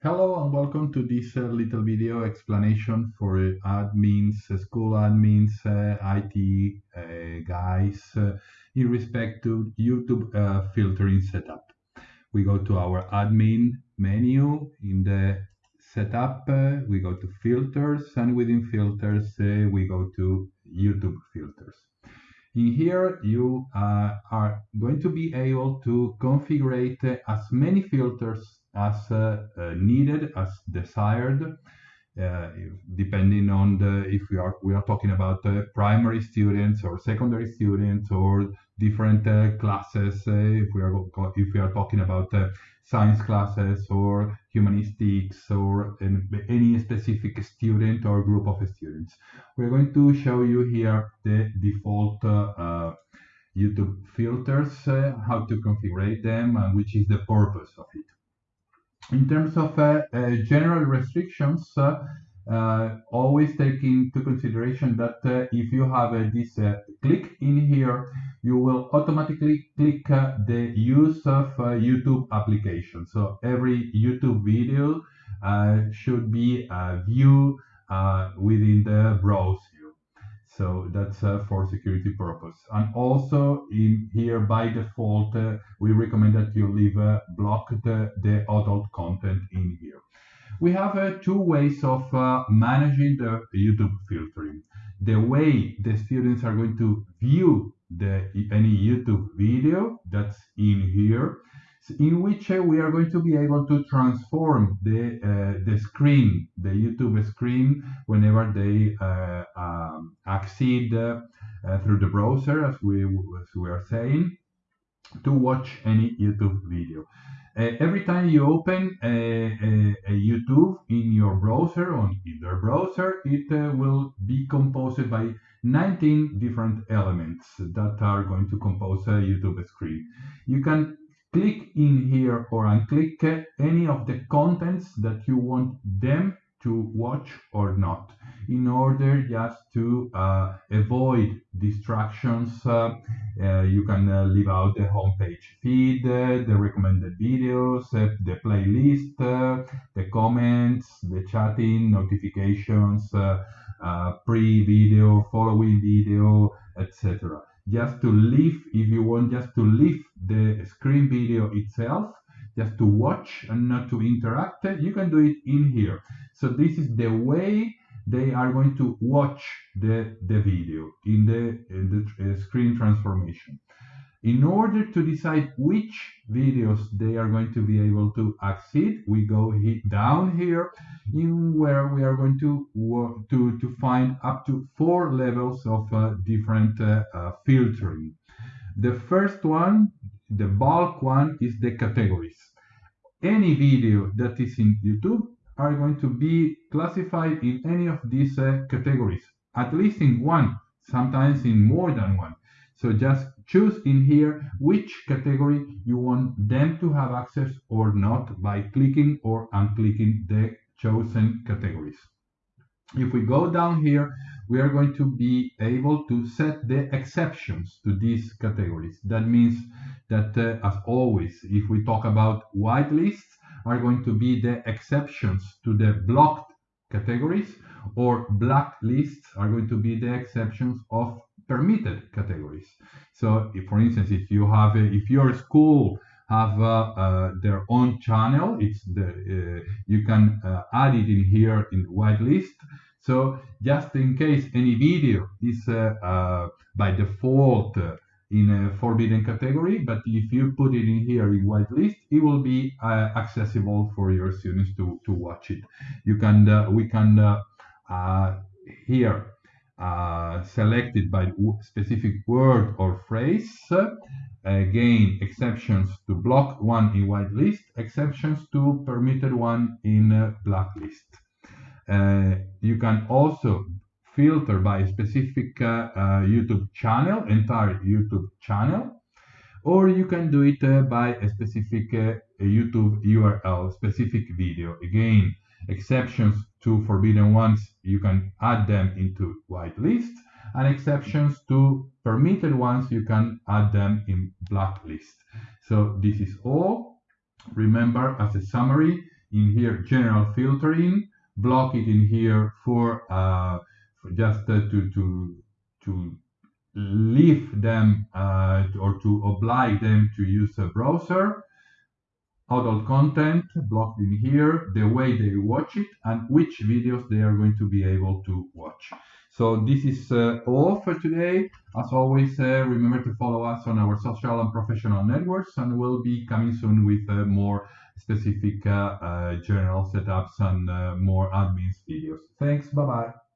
Hello and welcome to this uh, little video explanation for uh, admins, uh, school admins, uh, IT guys in respect to YouTube filtering setup. We go to our admin menu in the setup, we go to filters and within filters we go to YouTube filters. In here, you uh, are going to be able to configure as many filters as uh, uh, needed, as desired, depending on the if we are we are talking about uh, primary students or secondary students or different uh, classes uh, if we are if we are talking about science classes or humanistics or any specific student or group of students. We're going to show you here the default YouTube filters how to configure them and which is the purpose of it in terms of uh, uh, general restrictions, uh, uh always take into consideration that uh, if you have uh, this click in here, you will automatically click the use of YouTube application. So every YouTube video should be viewed within the browser. So that's uh, for security purpose. And also in here by default, uh, we recommend that you leave uh, blocked the adult content in here. We have uh, two ways of uh, managing the YouTube filtering. The way the students are going to view the any YouTube video that's in here in which uh, we are going to be able to transform the uh, the screen, the YouTube screen, whenever they uh, um, accede uh, through the browser, as we as we are saying, to watch any YouTube video. Uh, every time you open a, a, a, YouTube in your browser, on either browser, it uh, will be composed by 19 different elements that are going to compose a YouTube screen. You can click in here or unclick any of the contents that you want them to watch or not in order just to uh, avoid distractions uh, uh, you can uh, leave out the homepage feed uh, the recommended videos uh, the playlist the comments the chatting notifications pre-video following video etc just to leave, if you want just to leave the screen video itself, just to watch and not to interact, you can do it in here. So this is the way they are going to watch the, the video in the, in the uh, screen transformation. In order to decide which videos they are going to be able to access, we go down here in where we are going to to, to find up to four levels of uh, different uh, uh, filtering. The first one, the bulk one, is the categories. Any video that is in YouTube are going to be classified in any of these uh, categories, at least in one, sometimes in more than one. So just choose in here which category you want them to have access or not by clicking or unclicking the chosen categories. If we go down here, we are going to be able to set the exceptions to these categories. That means that, uh, as always, if we talk about whitelists, are going to be the exceptions to the blocked categories, or blacklists are going to be the exceptions of permitted categories. So, if, for instance, if you have, a, if your school have uh, uh, their own channel, it's the uh, you can uh, add it in here in whitelist. So, just in case any video is uh, uh, by default in a forbidden category, but if you put it in here in whitelist, it will be accessible for your students to to watch it. You can we can here uh, selected by specific word or phrase. Again, exceptions to blocked one in whitelist, exceptions to permitted one in blacklist. Uh, you can also filter by a specific uh, uh, YouTube channel, entire YouTube channel, or you can do it uh, by a specific uh, YouTube URL, specific video. Again, exceptions to forbidden ones, you can add them into whitelist, and exceptions to permitted ones, you can add them in blacklist. So this is all. Remember, as a summary, in here general filtering, block it in here for, uh, for just uh, to to to leave them uh, or to oblige them to use a browser adult content blocked in here, the way they watch it, and which videos they are going to be able to watch. So this is uh, all for today. As always, uh, remember to follow us on our social and professional networks, and we'll be coming soon with uh, more specific uh, uh, general setups and uh, more admins videos. Thanks. Bye bye.